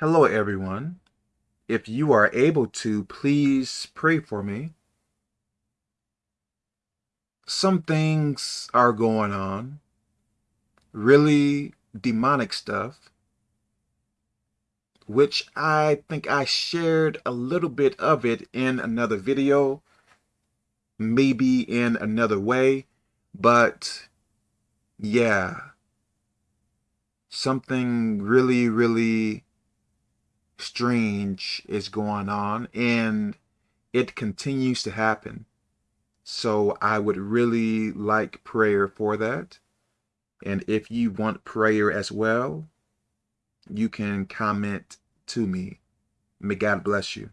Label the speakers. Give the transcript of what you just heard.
Speaker 1: Hello, everyone. If you are able to, please pray for me. Some things are going on, really demonic stuff, which I think I shared a little bit of it in another video, maybe in another way, but yeah, something really, really strange is going on and it continues to happen. So I would really like prayer for that. And if you want prayer as well, you can comment to me. May God bless you.